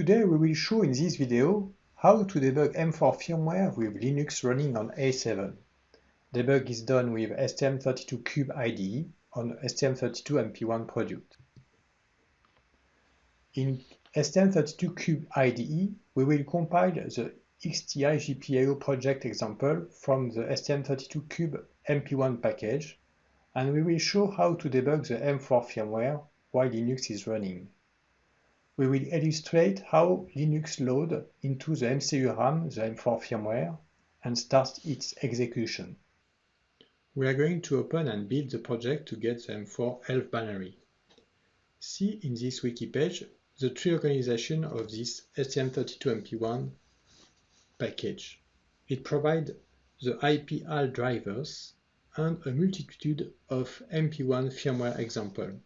Today we will show in this video how to debug M4 firmware with Linux running on A7. Debug is done with STM32Cube IDE on STM32MP1 product. In STM32Cube IDE, we will compile the EXTI GPIO project example from the STM32Cube MP1 package, and we will show how to debug the M4 firmware while Linux is running we will illustrate how Linux load into the MCU RAM the M4 firmware and start its execution. We are going to open and build the project to get the M4 ELF binary. See in this wiki page the tree organization of this STM32MP1 package. It provides the IP HAL drivers and a multitude of MP1 firmware examples.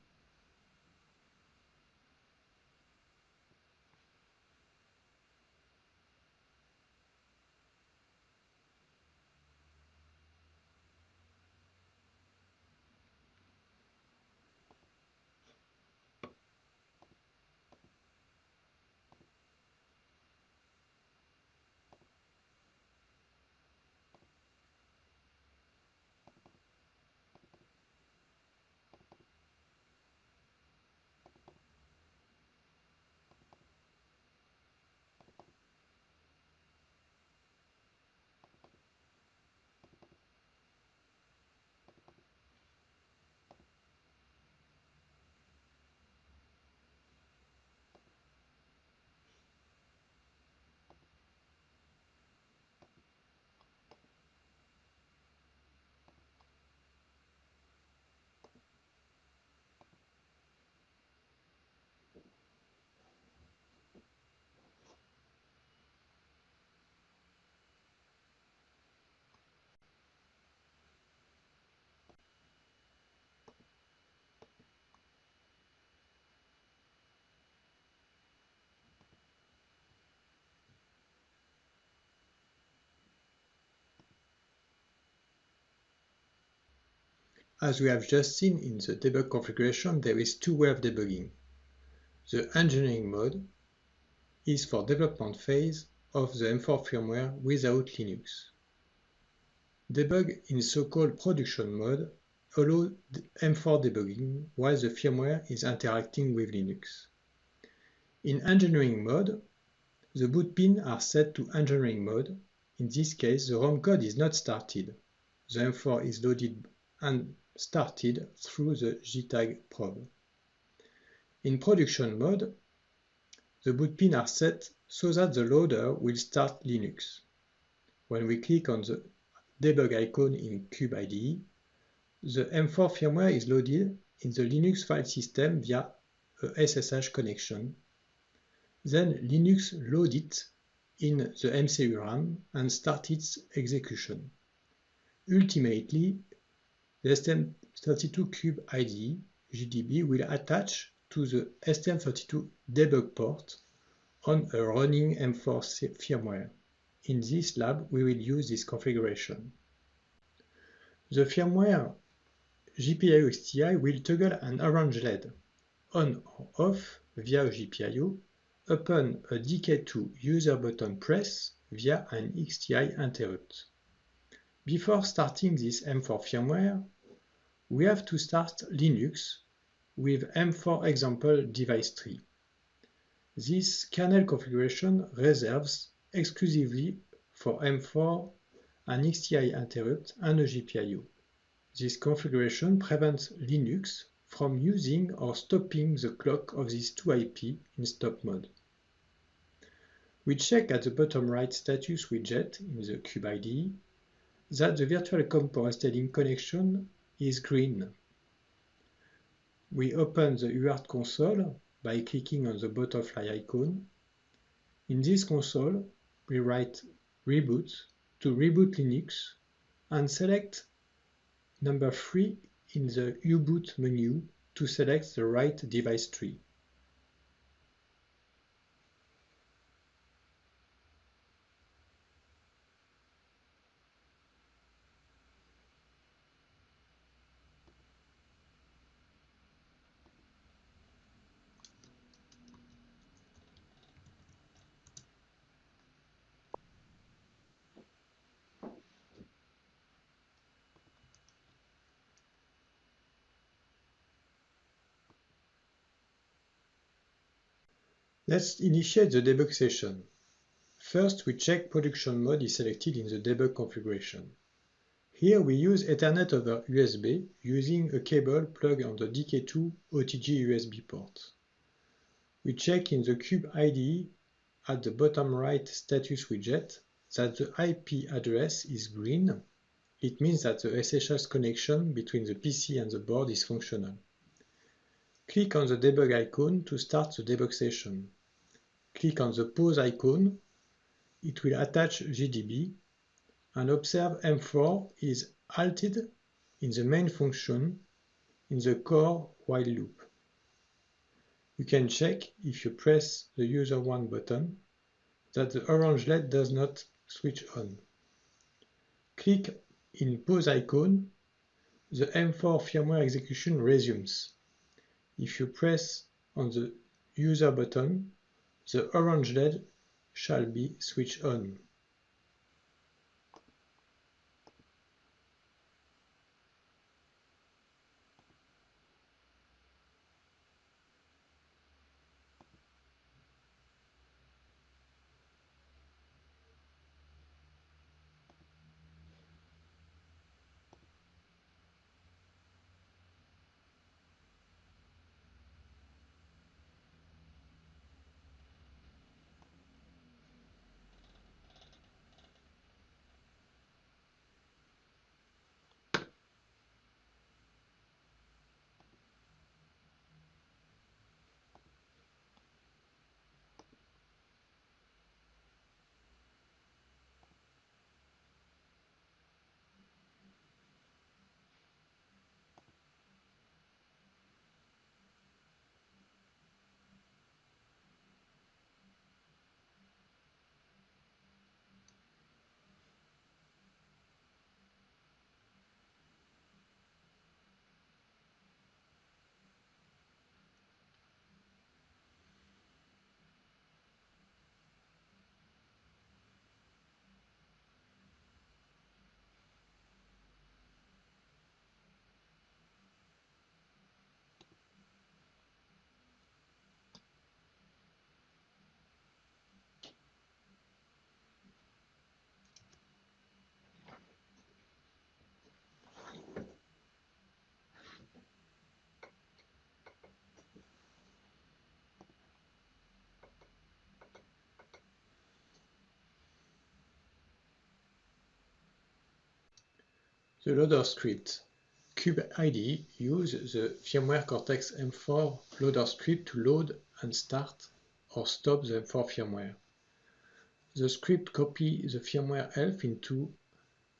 As we have just seen in the debug configuration, there is two ways of debugging. The engineering mode is for development phase of the M4 firmware without Linux. Debug in so-called production mode allows M4 debugging while the firmware is interacting with Linux. In engineering mode, the boot pins are set to engineering mode. In this case, the ROM code is not started. The M4 is loaded and started through the JTAG probe. In production mode, the boot pins are set so that the loader will start Linux. When we click on the debug icon in Cube IDE, the M4 firmware is loaded in the Linux file system via a SSH connection. Then Linux loads it in the MCU RAM and starts its execution. Ultimately, the STM32Cube IDE JDB will attach to the STM32 debug port on a running M4 firmware. In this lab, we will use this configuration. The firmware GPIO XTI will toggle an orange LED on or off via GPIO upon a DK2 user button press via an XTI interrupt. Before starting this M4 firmware, we have to start Linux with M4 example device tree. This kernel configuration reserves exclusively for M4 an EXTI interrupt and a GPIO. This configuration prevents Linux from using or stopping the clock of these two IP in stop mode. We check at the bottom right status widget in the IDE that the virtual COM port connection is green. We open the UART console by clicking on the butterfly icon. In this console, we write reboot to reboot Linux and select number 3 in the U-boot menu to select the right device tree. Let's initiate the debug session. First, we check production mode is selected in the debug configuration. Here we use Ethernet over USB using a cable plugged on the DK2 OTG USB port. We check in the Cube IDE at the bottom right status widget that the IP address is green. It means that the SSH connection between the PC and the board is functional. Click on the debug icon to start the debug session. Click on the pause icon. It will attach GDB and observe M4 is halted in the main function in the core while loop. You can check if you press the user 1 button that the orange LED does not switch on. Click in pause icon, the M4 firmware execution resumes. If you press on the user button, the orange LED shall be switched on. The loader script Cube IDE uses the firmware Cortex M4 loader script to load and start or stop the M4 firmware. The script copies the firmware ELF into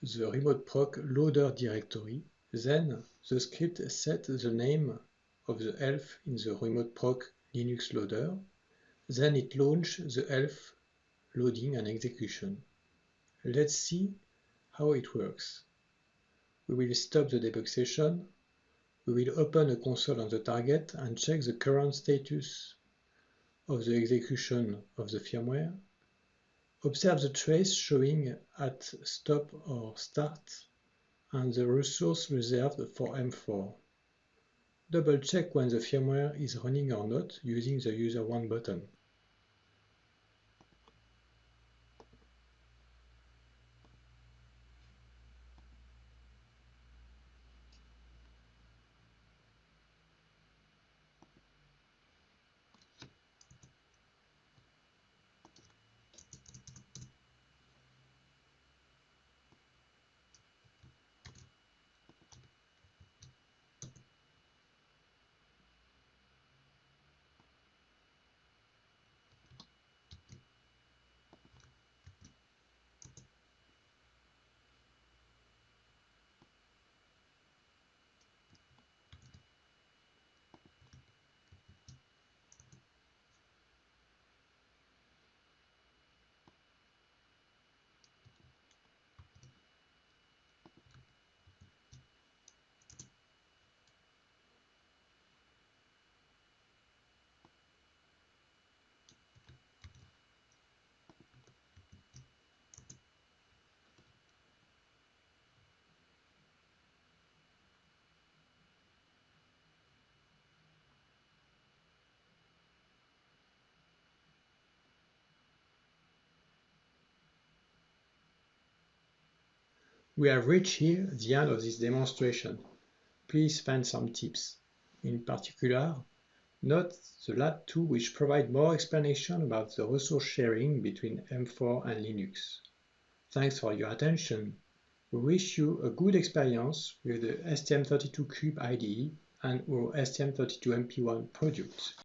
the remote proc loader directory. Then the script sets the name of the ELF in the remote proc Linux loader. Then it launches the ELF loading and execution. Let's see how it works. We will stop the debug session. We will open a console on the target and check the current status of the execution of the firmware. Observe the trace showing at stop or start and the resource reserved for M4. Double check when the firmware is running or not using the user 1 button. We have reached here the end of this demonstration. Please find some tips. In particular, note the last two which provide more explanation about the resource sharing between M4 and Linux. Thanks for your attention. We wish you a good experience with the STM32Cube IDE and our STM32MP1 product.